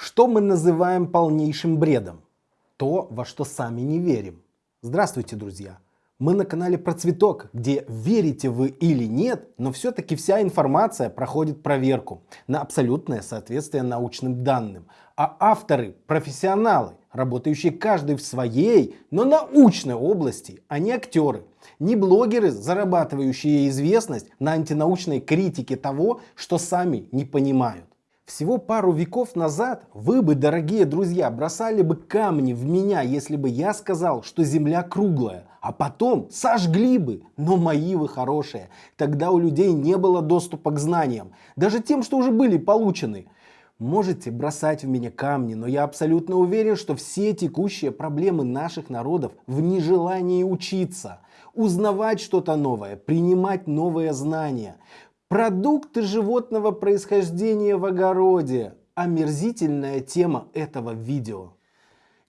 Что мы называем полнейшим бредом? То, во что сами не верим. Здравствуйте, друзья! Мы на канале про цветок, где верите вы или нет, но все-таки вся информация проходит проверку на абсолютное соответствие научным данным. А авторы – профессионалы, работающие каждый в своей, но научной области, а не актеры. Не блогеры, зарабатывающие известность на антинаучной критике того, что сами не понимают. Всего пару веков назад вы бы, дорогие друзья, бросали бы камни в меня, если бы я сказал, что Земля круглая. А потом сожгли бы. Но мои вы хорошие. Тогда у людей не было доступа к знаниям. Даже тем, что уже были получены. Можете бросать в меня камни, но я абсолютно уверен, что все текущие проблемы наших народов в нежелании учиться, узнавать что-то новое, принимать новые знания. Продукты животного происхождения в огороде. Омерзительная тема этого видео.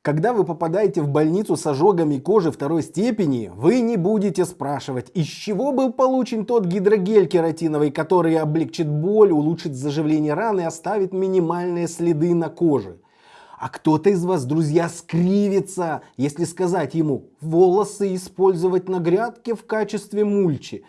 Когда вы попадаете в больницу с ожогами кожи второй степени, вы не будете спрашивать, из чего был получен тот гидрогель кератиновый, который облегчит боль, улучшит заживление раны и оставит минимальные следы на коже. А кто-то из вас, друзья, скривится, если сказать ему волосы использовать на грядке в качестве мульчи.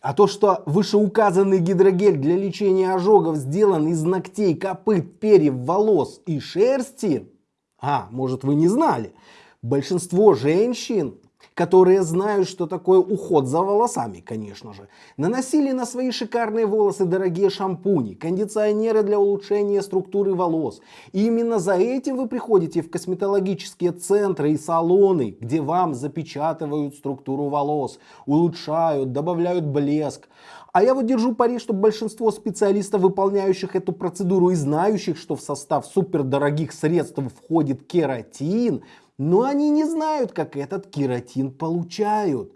А то, что вышеуказанный гидрогель для лечения ожогов сделан из ногтей, копыт, перьев, волос и шерсти, а, может вы не знали, большинство женщин, которые знают, что такое уход за волосами, конечно же, наносили на свои шикарные волосы дорогие шампуни, кондиционеры для улучшения структуры волос. И именно за этим вы приходите в косметологические центры и салоны, где вам запечатывают структуру волос, улучшают, добавляют блеск. А я вот держу пари, что большинство специалистов, выполняющих эту процедуру и знающих, что в состав супердорогих средств входит кератин, но они не знают, как этот кератин получают.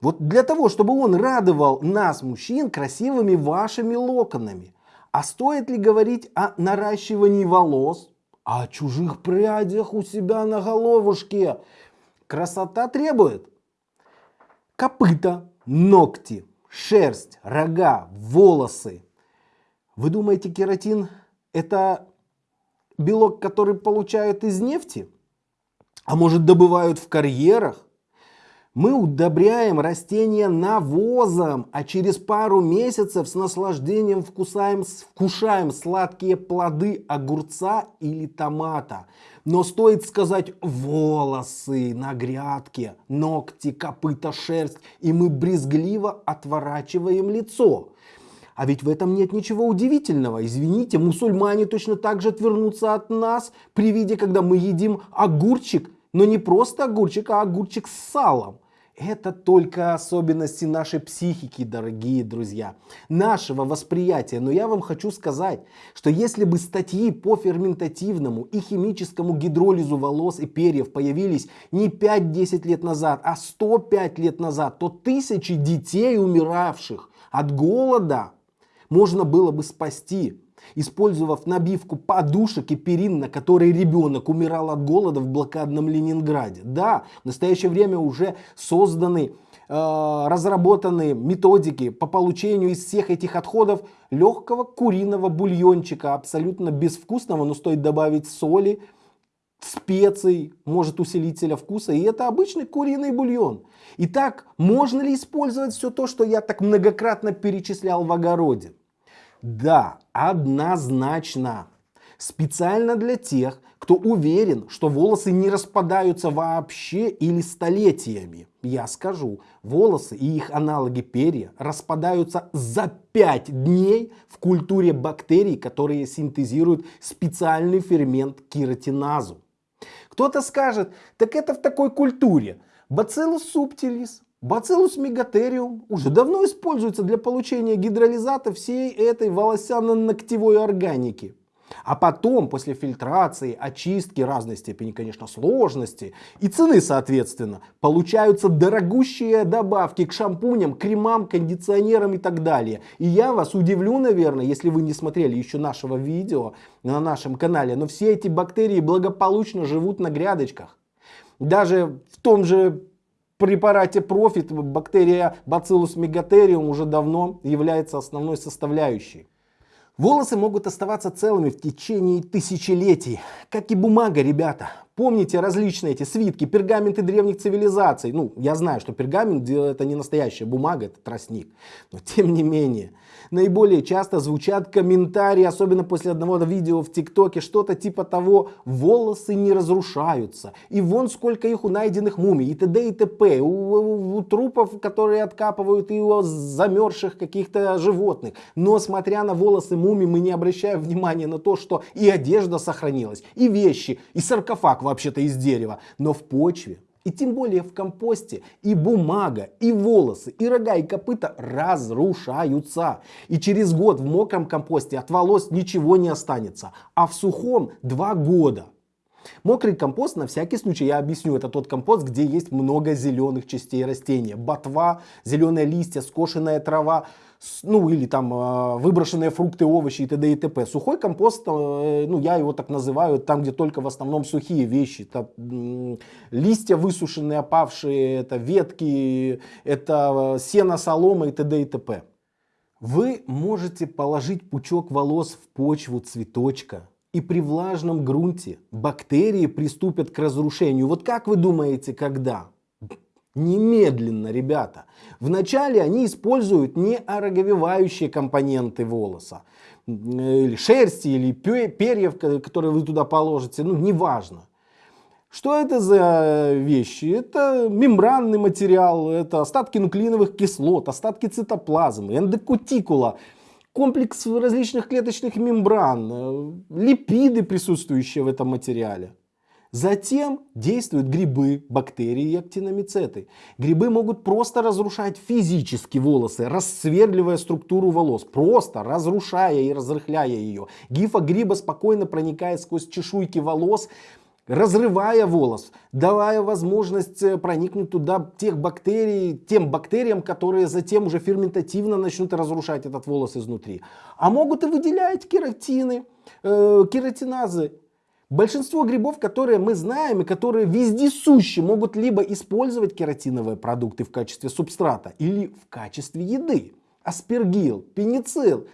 Вот для того, чтобы он радовал нас, мужчин, красивыми вашими локонами. А стоит ли говорить о наращивании волос, а о чужих прядях у себя на головушке? Красота требует. Копыта, ногти, шерсть, рога, волосы. Вы думаете, кератин это белок, который получают из нефти? А может добывают в карьерах. Мы удобряем растения навозом, а через пару месяцев с наслаждением вкусаем, вкушаем сладкие плоды огурца или томата. Но стоит сказать волосы на грядке, ногти, копыта, шерсть, и мы брезгливо отворачиваем лицо. А ведь в этом нет ничего удивительного. Извините, мусульмане точно так же отвернутся от нас при виде, когда мы едим огурчик но не просто огурчик, а огурчик с салом. Это только особенности нашей психики, дорогие друзья, нашего восприятия. Но я вам хочу сказать, что если бы статьи по ферментативному и химическому гидролизу волос и перьев появились не 5-10 лет назад, а 105 лет назад, то тысячи детей, умиравших от голода, можно было бы спасти использовав набивку подушек и перин, на которой ребенок умирал от голода в блокадном Ленинграде. Да, в настоящее время уже созданы э, разработаны методики по получению из всех этих отходов легкого куриного бульончика, абсолютно безвкусного, но стоит добавить соли, специй, может усилителя вкуса, и это обычный куриный бульон. Итак, можно ли использовать все то, что я так многократно перечислял в огороде? Да, однозначно. Специально для тех, кто уверен, что волосы не распадаются вообще или столетиями. Я скажу, волосы и их аналоги перья распадаются за 5 дней в культуре бактерий, которые синтезируют специальный фермент кератиназу. Кто-то скажет, так это в такой культуре. Bacillus subtilis, Bacillus megatherium уже давно используется для получения гидролизата всей этой волосяно-ногтевой органики. А потом, после фильтрации, очистки разной степени, конечно, сложности и цены, соответственно, получаются дорогущие добавки к шампуням, кремам, кондиционерам и так далее. И я вас удивлю, наверное, если вы не смотрели еще нашего видео на нашем канале, но все эти бактерии благополучно живут на грядочках. Даже в том же препарате Profit бактерия Bacillus megatherium уже давно является основной составляющей. Волосы могут оставаться целыми в течение тысячелетий, как и бумага, ребята. Помните различные эти свитки, пергаменты древних цивилизаций. Ну, я знаю, что пергамент это не настоящая бумага, это тростник. Но тем не менее, наиболее часто звучат комментарии, особенно после одного видео в ТикТоке, что-то типа того, волосы не разрушаются. И вон сколько их у найденных мумий, и т.д. и т.п. У, у, у трупов, которые откапывают, и у замерзших каких-то животных. Но смотря на волосы мумий, мы не обращаем внимания на то, что и одежда сохранилась, и вещи, и саркофаг вообще-то из дерева, но в почве и тем более в компосте и бумага, и волосы, и рога, и копыта разрушаются. И через год в мокром компосте от волос ничего не останется, а в сухом два года. Мокрый компост, на всякий случай, я объясню, это тот компост, где есть много зеленых частей растения. Ботва, зеленые листья, скошенная трава, ну или там а, выброшенные фрукты, овощи и т.д. и т.п. Сухой компост, э, ну я его так называю, там где только в основном сухие вещи. Это листья высушенные, опавшие, это ветки, это э, сено, солома и т.д. и т.п. Вы можете положить пучок волос в почву цветочка, и при влажном грунте бактерии приступят к разрушению. Вот как вы думаете, когда? Немедленно, ребята. Вначале они используют не компоненты волоса, или шерсти, или перьев, которые вы туда положите, ну неважно. Что это за вещи? Это мембранный материал, это остатки нуклеиновых кислот, остатки цитоплазмы, эндокутикула, комплекс различных клеточных мембран, э, липиды, присутствующие в этом материале. Затем действуют грибы, бактерии и актиномицеты. Грибы могут просто разрушать физически волосы, рассверливая структуру волос, просто разрушая и разрыхляя ее. Гифа гриба спокойно проникает сквозь чешуйки волос, разрывая волос, давая возможность э, проникнуть туда тех бактерий, тем бактериям, которые затем уже ферментативно начнут разрушать этот волос изнутри. А могут и выделять кератины, э, кератиназы Большинство грибов, которые мы знаем и которые вездесущи, могут либо использовать кератиновые продукты в качестве субстрата или в качестве еды. Аспергил, пеницилл,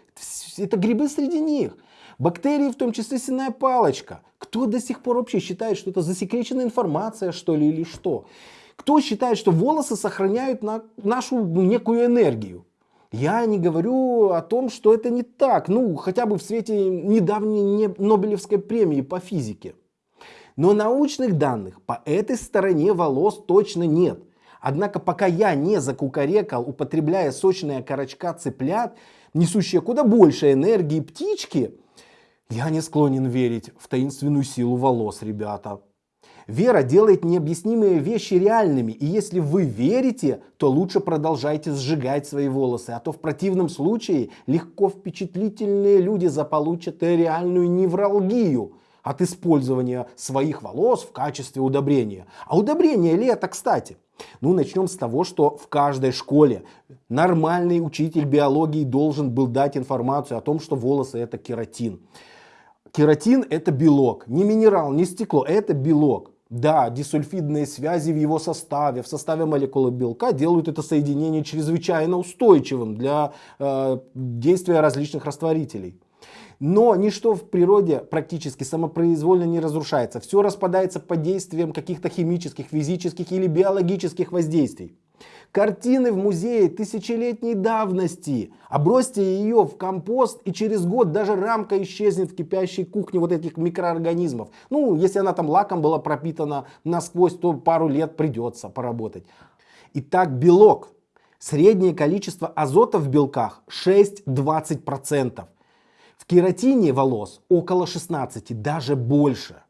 это грибы среди них. Бактерии, в том числе сенная палочка. Кто до сих пор вообще считает, что это засекреченная информация, что ли, или что? Кто считает, что волосы сохраняют на нашу некую энергию? Я не говорю о том, что это не так, ну хотя бы в свете недавней Нобелевской премии по физике. Но научных данных по этой стороне волос точно нет. Однако пока я не закукарекал, употребляя сочные корочка цыплят, несущие куда больше энергии птички, я не склонен верить в таинственную силу волос, ребята. Вера делает необъяснимые вещи реальными, и если вы верите, то лучше продолжайте сжигать свои волосы, а то в противном случае легко впечатлительные люди заполучат реальную невралгию от использования своих волос в качестве удобрения. А удобрение ли это, кстати? Ну, начнем с того, что в каждой школе нормальный учитель биологии должен был дать информацию о том, что волосы это кератин. Кератин это белок, не минерал, не стекло, это белок. Да, дисульфидные связи в его составе, в составе молекулы белка делают это соединение чрезвычайно устойчивым для э, действия различных растворителей. Но ничто в природе практически самопроизвольно не разрушается. Все распадается под действием каких-то химических, физических или биологических воздействий. Картины в музее тысячелетней давности. Обросьте ее в компост и через год даже рамка исчезнет в кипящей кухне вот этих микроорганизмов. Ну, если она там лаком была пропитана насквозь, то пару лет придется поработать. Итак, белок. Среднее количество азота в белках 6-20%. В кератине волос около 16, даже больше.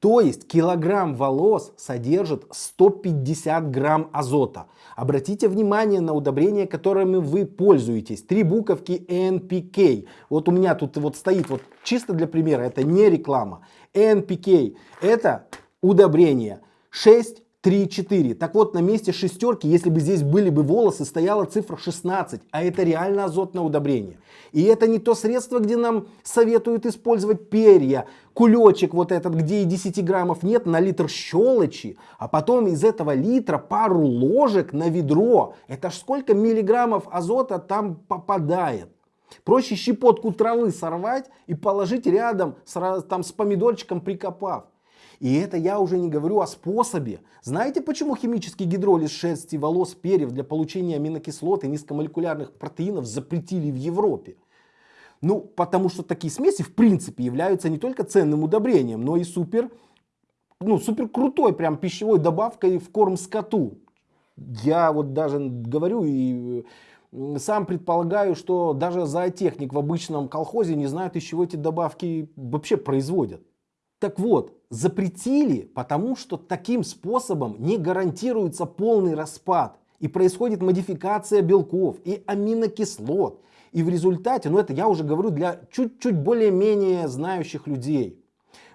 То есть килограмм волос содержит 150 грамм азота. Обратите внимание на удобрения, которыми вы пользуетесь. Три буковки NPK. Вот у меня тут вот стоит, вот чисто для примера, это не реклама. NPK это удобрение 6 3, 4. Так вот, на месте шестерки, если бы здесь были бы волосы, стояла цифра 16, а это реально азотное удобрение. И это не то средство, где нам советуют использовать перья, кулечек вот этот, где и 10 граммов нет, на литр щелочи, а потом из этого литра пару ложек на ведро. Это ж сколько миллиграммов азота там попадает. Проще щепотку травы сорвать и положить рядом с, там, с помидорчиком прикопав. И это я уже не говорю о способе. Знаете, почему химический гидролиз шерсти, волос, перьев для получения аминокислот и низкомолекулярных протеинов запретили в Европе? Ну, потому что такие смеси в принципе являются не только ценным удобрением, но и супер, ну, супер крутой прям пищевой добавкой в корм скоту. Я вот даже говорю и сам предполагаю, что даже зоотехник в обычном колхозе не знает, из чего эти добавки вообще производят. Так вот, запретили, потому что таким способом не гарантируется полный распад. И происходит модификация белков и аминокислот. И в результате, ну это я уже говорю для чуть-чуть более-менее знающих людей.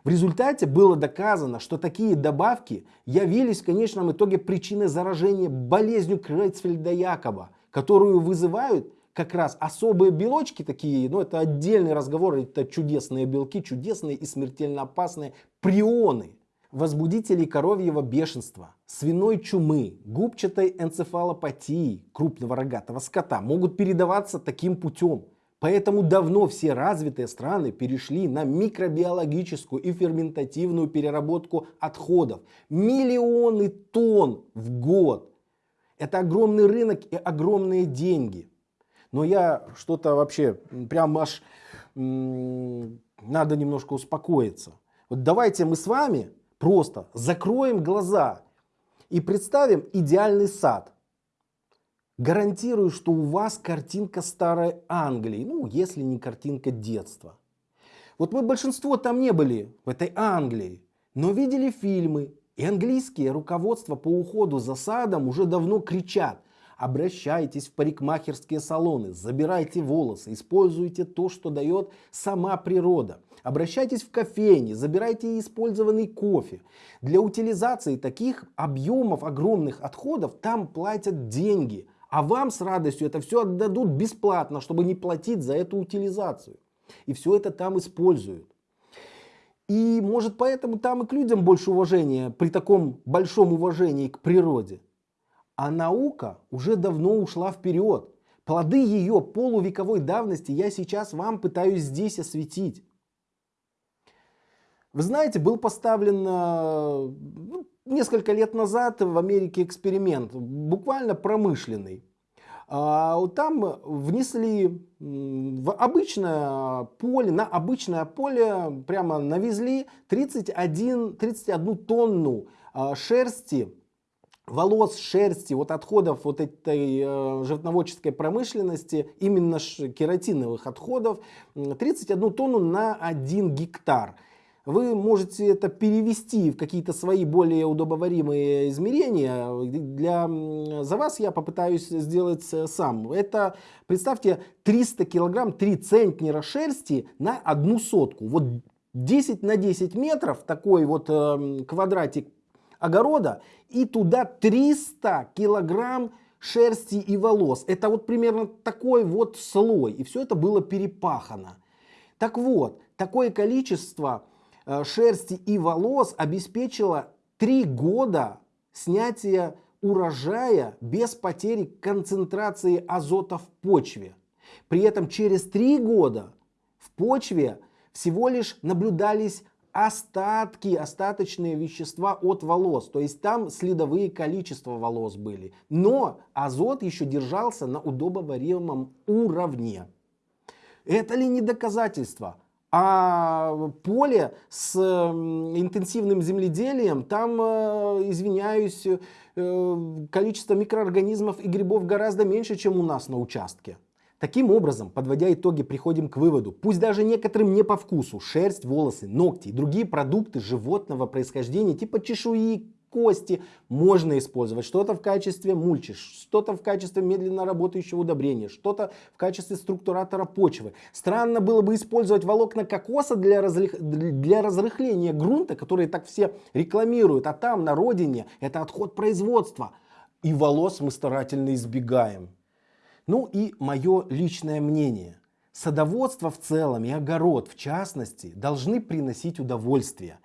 В результате было доказано, что такие добавки явились в конечном итоге причиной заражения болезнью Крейцфельда-Якоба, которую вызывают как раз особые белочки такие, ну это отдельный разговор, это чудесные белки, чудесные и смертельно опасные прионы. Возбудители коровьего бешенства, свиной чумы, губчатой энцефалопатии крупного рогатого скота могут передаваться таким путем. Поэтому давно все развитые страны перешли на микробиологическую и ферментативную переработку отходов. Миллионы тонн в год. Это огромный рынок и огромные деньги. Но я что-то вообще, прям аж надо немножко успокоиться. Вот давайте мы с вами просто закроем глаза и представим идеальный сад. Гарантирую, что у вас картинка старой Англии, ну если не картинка детства. Вот мы большинство там не были, в этой Англии, но видели фильмы. И английские руководства по уходу за садом уже давно кричат – Обращайтесь в парикмахерские салоны, забирайте волосы, используйте то, что дает сама природа. Обращайтесь в кофейни, забирайте использованный кофе. Для утилизации таких объемов огромных отходов там платят деньги. А вам с радостью это все отдадут бесплатно, чтобы не платить за эту утилизацию. И все это там используют. И может поэтому там и к людям больше уважения при таком большом уважении к природе. А наука уже давно ушла вперед. Плоды ее полувековой давности я сейчас вам пытаюсь здесь осветить. Вы знаете, был поставлен э, ну, несколько лет назад в Америке эксперимент, буквально промышленный. А, там внесли в обычное поле, на обычное поле прямо навезли 31, 31 тонну а, шерсти волос, шерсти, вот отходов вот этой э, животноводческой промышленности, именно кератиновых отходов, 31 тонну на 1 гектар. Вы можете это перевести в какие-то свои более удобоваримые измерения. Для, за вас я попытаюсь сделать э, сам. Это, представьте, 300 килограмм, 3 центнера шерсти на одну сотку. Вот 10 на 10 метров, такой вот э, квадратик огорода и туда 300 килограмм шерсти и волос. Это вот примерно такой вот слой. И все это было перепахано. Так вот, такое количество э, шерсти и волос обеспечило 3 года снятия урожая без потери концентрации азота в почве. При этом через 3 года в почве всего лишь наблюдались остатки, остаточные вещества от волос. То есть там следовые количества волос были. Но азот еще держался на удобоваримом уровне. Это ли не доказательство? А поле с интенсивным земледелием, там, э, извиняюсь, э, количество микроорганизмов и грибов гораздо меньше, чем у нас на участке. Таким образом, подводя итоги, приходим к выводу, пусть даже некоторым не по вкусу, шерсть, волосы, ногти и другие продукты животного происхождения, типа чешуи, кости, можно использовать. Что-то в качестве мульчи, что-то в качестве медленно работающего удобрения, что-то в качестве структуратора почвы. Странно было бы использовать волокна кокоса для, разлих... для разрыхления грунта, которые так все рекламируют, а там на родине это отход производства. И волос мы старательно избегаем. Ну и мое личное мнение. Садоводство в целом и огород в частности должны приносить удовольствие.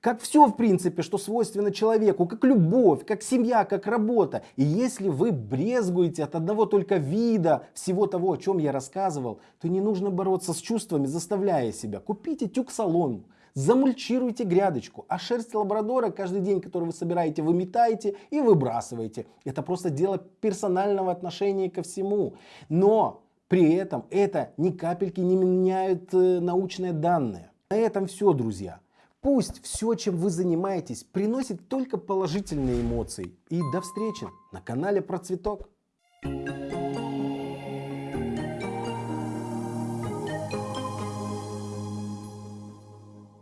Как все, в принципе, что свойственно человеку, как любовь, как семья, как работа. И если вы брезгуете от одного только вида всего того, о чем я рассказывал, то не нужно бороться с чувствами, заставляя себя. Купите тюк солому, замульчируйте грядочку, а шерсть лабрадора каждый день, который вы собираете, вы метаете и выбрасываете. Это просто дело персонального отношения ко всему. Но при этом это ни капельки не меняют э, научные данные. На этом все, друзья. Пусть все, чем вы занимаетесь, приносит только положительные эмоции. И до встречи на канале Процветок. Thank you